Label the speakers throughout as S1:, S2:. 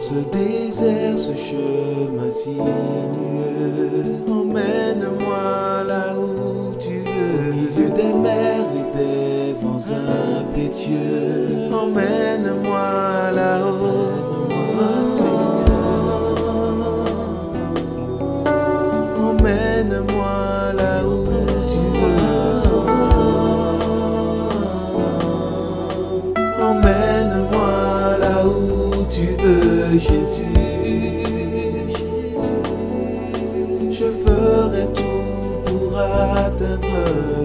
S1: ce désert, ce chemin sinueux. Emmène-moi là où tu veux, au milieu des mers et des vents impétueux. Emmène-moi là-haut. Emmène-moi là où tu veux. Emmène-moi là où tu veux, Jésus. Je ferai tout pour atteindre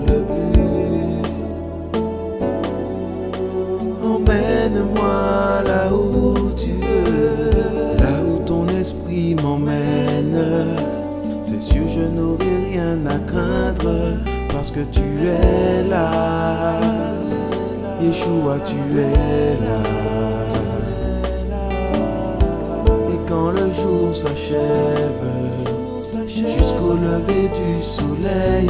S1: le but. Emmène-moi là où tu veux, là où ton esprit m'emmène. C'est sûr, je n'aurai rien à craindre parce que tu es là. Yeshua, tu es là. S'achève, jusqu'au lever du soleil,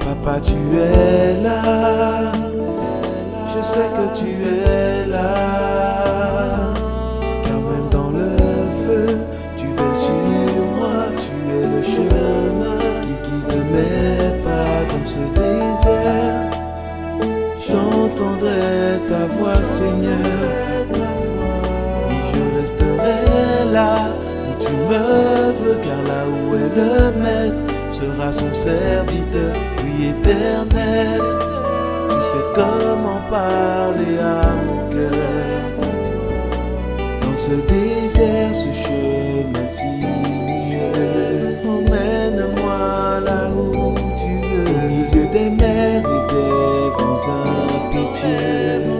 S1: Papa, tu es là. Je sais que tu es là. Car même dans le feu, tu veilles sur moi. Tu es le chemin qui guide mes pas dans ce désert. J'entendrai ta voix, Seigneur. Le maître sera son serviteur, lui éternel. Tu sais comment parler à mon cœur. Dans ce désert, ce chemin sinueux, emmène-moi là où tu veux, au milieu des mers et des vents impétueux.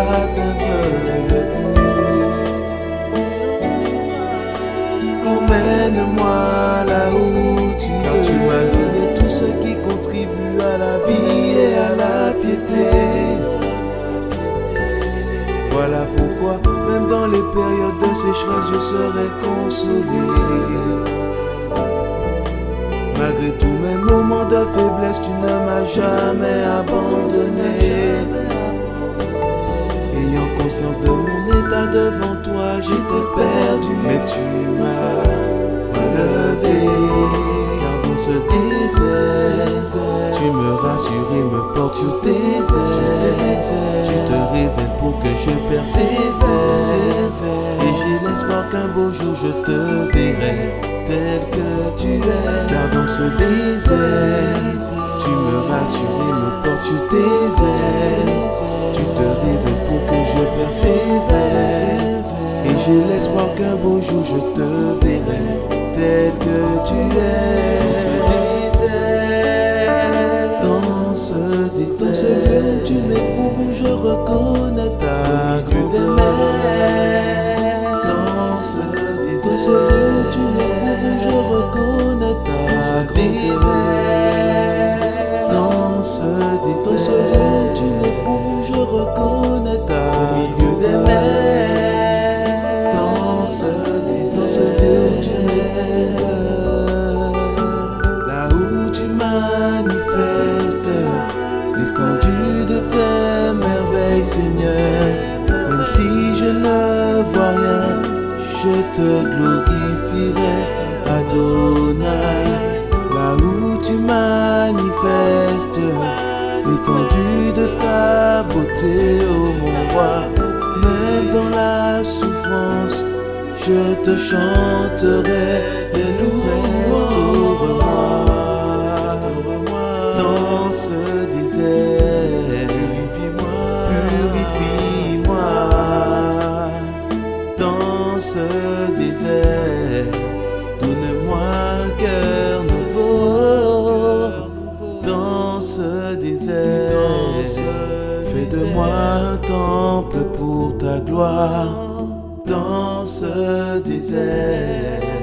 S1: Atteindre le but. Emmène-moi là où tu veux. Car tu m'as donné tout ce qui contribue à la vie et à la piété. Voilà pourquoi, même dans les périodes de sécheresse, je serai consolé. Conscience de mon état devant toi, j'étais perdu, mais tu m'as relevé. Car dans ce désert, tu me rassures et me portes sur tes ailes. Tu te révèles pour que je persévère. Et j'ai l'espoir qu'un beau jour je te verrai tel que tu es. Car dans ce désert, tu me rassures et me portes sur tes ailes. Tu te révèles pour que je persévère. Et j'ai l'espoir qu'un beau jour je te verrai tel que tu es. Dans ce désert, dans ce lieu où tu m'éprouves, je reconnais ta grandeur. Dans ce désert, dans ce lieu où tu m'éprouves, je reconnais ta grandeur. Dans ce désert, dans ce lieu Seigneur. Même si je ne vois rien, je te glorifierai, Adonai. Là où tu manifestes l'étendue de ta beauté, ô mon roi. Même dans la souffrance, je te chanterai. Restaure-moi, restaure-moi dans ce désert. Gloire dans ce désert.